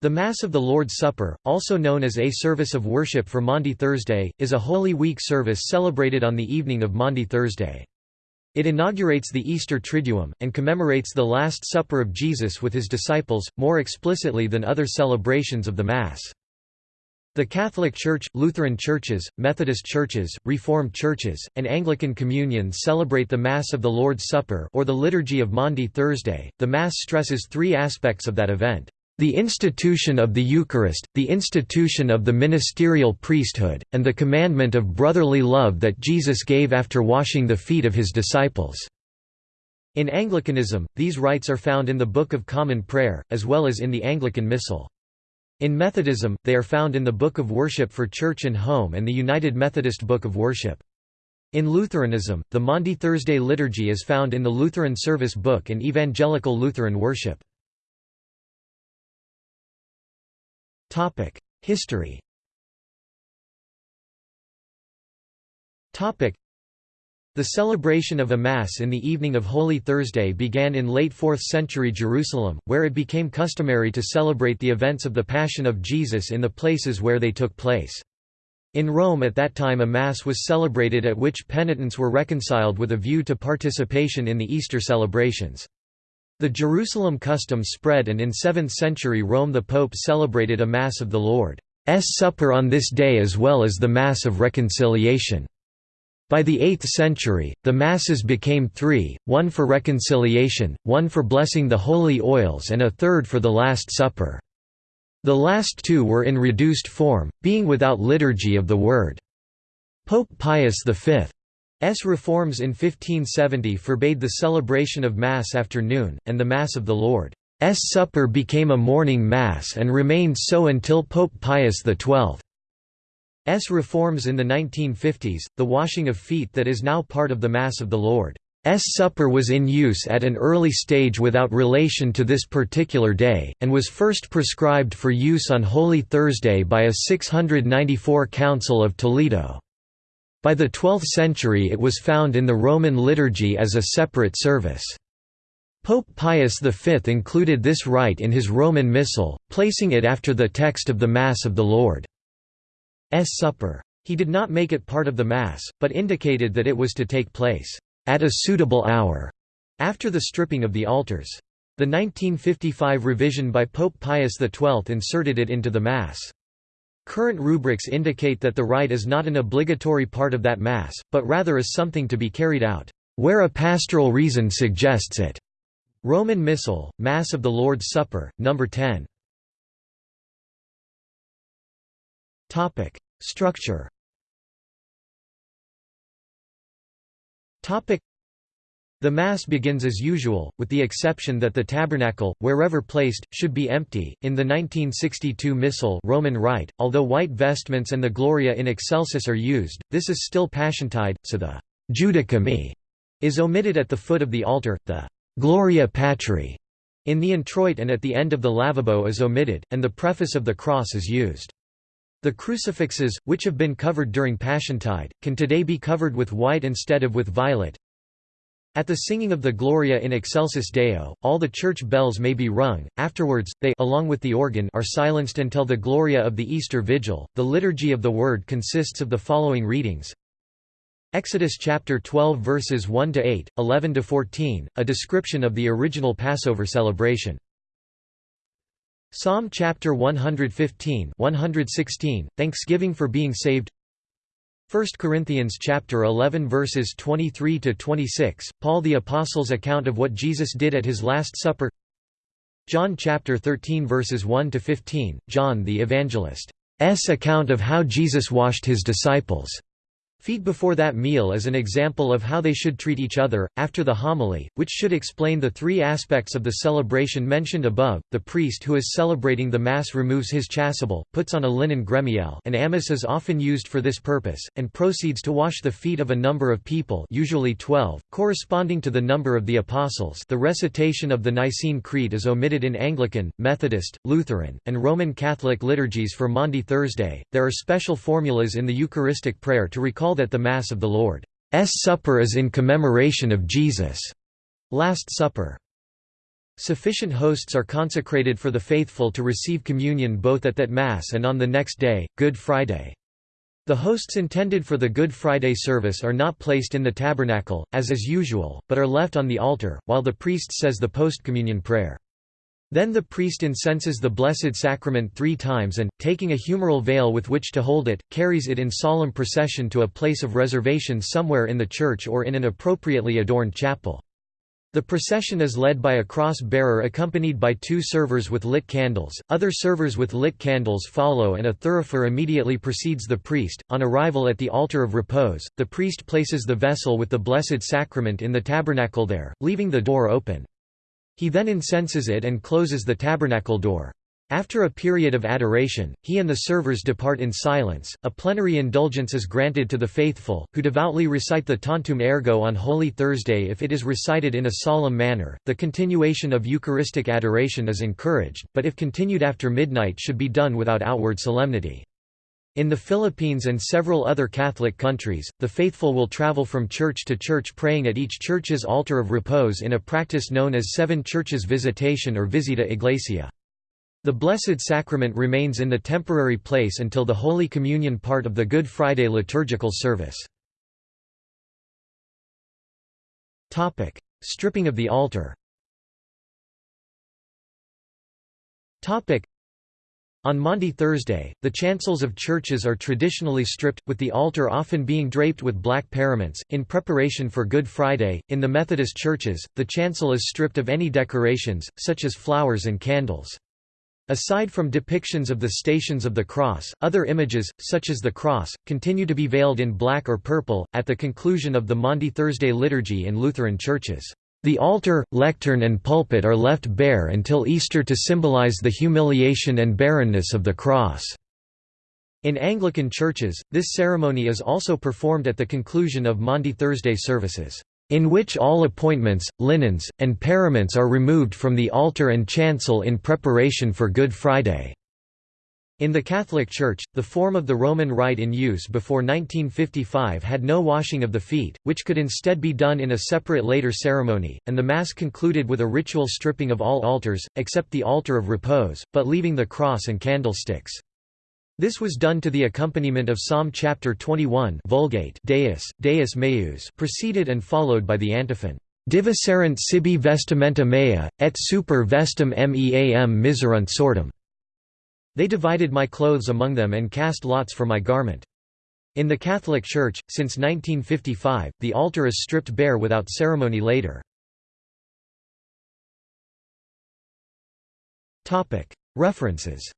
The Mass of the Lord's Supper, also known as a service of worship for Maundy Thursday, is a Holy Week service celebrated on the evening of Maundy Thursday. It inaugurates the Easter Triduum, and commemorates the Last Supper of Jesus with his disciples, more explicitly than other celebrations of the Mass. The Catholic Church, Lutheran churches, Methodist churches, Reformed churches, and Anglican communions celebrate the Mass of the Lord's Supper or the Liturgy of Maundy Thursday. The Mass stresses three aspects of that event. The institution of the Eucharist, the institution of the ministerial priesthood, and the commandment of brotherly love that Jesus gave after washing the feet of his disciples. In Anglicanism, these rites are found in the Book of Common Prayer, as well as in the Anglican Missal. In Methodism, they are found in the Book of Worship for Church and Home and the United Methodist Book of Worship. In Lutheranism, the Maundy Thursday liturgy is found in the Lutheran Service Book and Evangelical Lutheran Worship. History the celebration of a Mass in the evening of Holy Thursday began in late 4th century Jerusalem, where it became customary to celebrate the events of the Passion of Jesus in the places where they took place. In Rome at that time a Mass was celebrated at which penitents were reconciled with a view to participation in the Easter celebrations. The Jerusalem custom spread and in 7th century Rome the Pope celebrated a Mass of the Lord's Supper on this day as well as the Mass of Reconciliation. By the 8th century, the Masses became three, one for reconciliation, one for blessing the holy oils and a third for the Last Supper. The last two were in reduced form, being without liturgy of the Word. Pope Pius V S. reforms in 1570 forbade the celebration of Mass after noon, and the Mass of the Lord's Supper became a morning Mass and remained so until Pope Pius XII's reforms in the 1950s. The washing of feet that is now part of the Mass of the Lord's Supper was in use at an early stage without relation to this particular day, and was first prescribed for use on Holy Thursday by a 694 Council of Toledo. By the 12th century it was found in the Roman liturgy as a separate service. Pope Pius V included this rite in his Roman Missal, placing it after the text of the Mass of the Lord's Supper. He did not make it part of the Mass, but indicated that it was to take place, "...at a suitable hour", after the stripping of the altars. The 1955 revision by Pope Pius XII inserted it into the Mass. Current rubrics indicate that the rite is not an obligatory part of that Mass, but rather is something to be carried out, "...where a pastoral reason suggests it." Roman Missal, Mass of the Lord's Supper, No. 10. Topic: Structure the Mass begins as usual, with the exception that the tabernacle, wherever placed, should be empty. In the 1962 Missal Roman Rite, although white vestments and the Gloria in Excelsis are used, this is still Passiontide, so the Judica me is omitted at the foot of the altar, the Gloria Patri in the introit and at the end of the lavabo is omitted, and the preface of the cross is used. The crucifixes, which have been covered during Passiontide, can today be covered with white instead of with violet, at the singing of the Gloria in Excelsis Deo, all the church bells may be rung. Afterwards, they along with the organ are silenced until the Gloria of the Easter Vigil. The liturgy of the Word consists of the following readings: Exodus chapter 12 verses 1 to 8, 11 to 14, a description of the original Passover celebration. Psalm chapter 115, 116, thanksgiving for being saved. 1 Corinthians chapter 11 verses 23 to 26, Paul the apostle's account of what Jesus did at his last supper. John chapter 13 verses 1 to 15, John the evangelist's account of how Jesus washed his disciples' Feed before that meal is an example of how they should treat each other. After the homily, which should explain the three aspects of the celebration mentioned above, the priest who is celebrating the Mass removes his chasuble, puts on a linen gremial an amice is often used for this purpose, and proceeds to wash the feet of a number of people usually 12, corresponding to the number of the Apostles the recitation of the Nicene Creed is omitted in Anglican, Methodist, Lutheran, and Roman Catholic liturgies for Maundy Thursday. There are special formulas in the Eucharistic prayer to recall that the Mass of the Lord's Supper is in commemoration of Jesus' Last Supper. Sufficient hosts are consecrated for the faithful to receive communion both at that Mass and on the next day, Good Friday. The hosts intended for the Good Friday service are not placed in the tabernacle, as is usual, but are left on the altar, while the priest says the post-communion prayer. Then the priest incenses the Blessed Sacrament three times and, taking a humeral veil with which to hold it, carries it in solemn procession to a place of reservation somewhere in the church or in an appropriately adorned chapel. The procession is led by a cross-bearer accompanied by two servers with lit candles, other servers with lit candles follow and a thurifer immediately precedes the priest. On arrival at the altar of repose, the priest places the vessel with the Blessed Sacrament in the tabernacle there, leaving the door open. He then incenses it and closes the tabernacle door. After a period of adoration, he and the servers depart in silence. A plenary indulgence is granted to the faithful, who devoutly recite the Tantum Ergo on Holy Thursday if it is recited in a solemn manner. The continuation of Eucharistic adoration is encouraged, but if continued after midnight should be done without outward solemnity. In the Philippines and several other Catholic countries, the faithful will travel from church to church praying at each church's altar of repose in a practice known as Seven Churches Visitation or Visita Iglesia. The Blessed Sacrament remains in the temporary place until the Holy Communion part of the Good Friday liturgical service. Stripping of the altar on Maundy Thursday, the chancels of churches are traditionally stripped, with the altar often being draped with black paraments, in preparation for Good Friday. In the Methodist churches, the chancel is stripped of any decorations, such as flowers and candles. Aside from depictions of the Stations of the Cross, other images, such as the cross, continue to be veiled in black or purple. At the conclusion of the Maundy Thursday liturgy in Lutheran churches, the altar, lectern, and pulpit are left bare until Easter to symbolize the humiliation and barrenness of the cross. In Anglican churches, this ceremony is also performed at the conclusion of Maundy Thursday services in which all appointments, linens, and paraments are removed from the altar and chancel in preparation for Good Friday. In the Catholic Church, the form of the Roman rite in use before 1955 had no washing of the feet, which could instead be done in a separate later ceremony, and the Mass concluded with a ritual stripping of all altars, except the altar of repose, but leaving the cross and candlesticks. This was done to the accompaniment of Psalm chapter 21 Vulgate Deus, Deus meus preceded and followed by the antiphon, Diviserunt sibi vestimenta mea, et super vestem meam miserunt sortem. They divided my clothes among them and cast lots for my garment. In the Catholic Church, since 1955, the altar is stripped bare without ceremony later. References